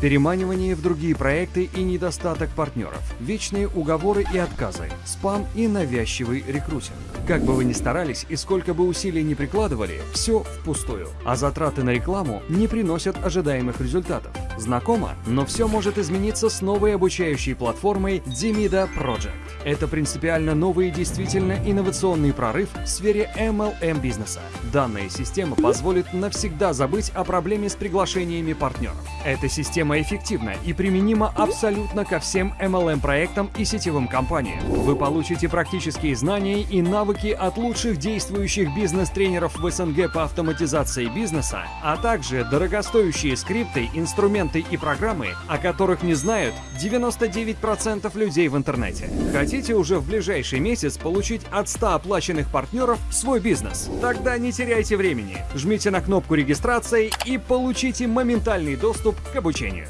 переманивание в другие проекты и недостаток партнеров, вечные уговоры и отказы, спам и навязчивый рекрутинг. Как бы вы ни старались и сколько бы усилий не прикладывали, все впустую. А затраты на рекламу не приносят ожидаемых результатов. Знакомо? Но все может измениться с новой обучающей платформой Demida Project. Это принципиально новый и действительно инновационный прорыв в сфере MLM бизнеса. Данная система позволит навсегда забыть о проблеме с приглашениями партнеров. Эта система эффективна и применима абсолютно ко всем MLM-проектам и сетевым компаниям. Вы получите практические знания и навыки от лучших действующих бизнес-тренеров в СНГ по автоматизации бизнеса, а также дорогостоящие скрипты, инструменты и программы, о которых не знают 99% людей в интернете. Хотите уже в ближайший месяц получить от 100 оплаченных партнеров свой бизнес? Тогда не теряйте времени. Жмите на кнопку регистрации и получите моментальный доступ к обучению.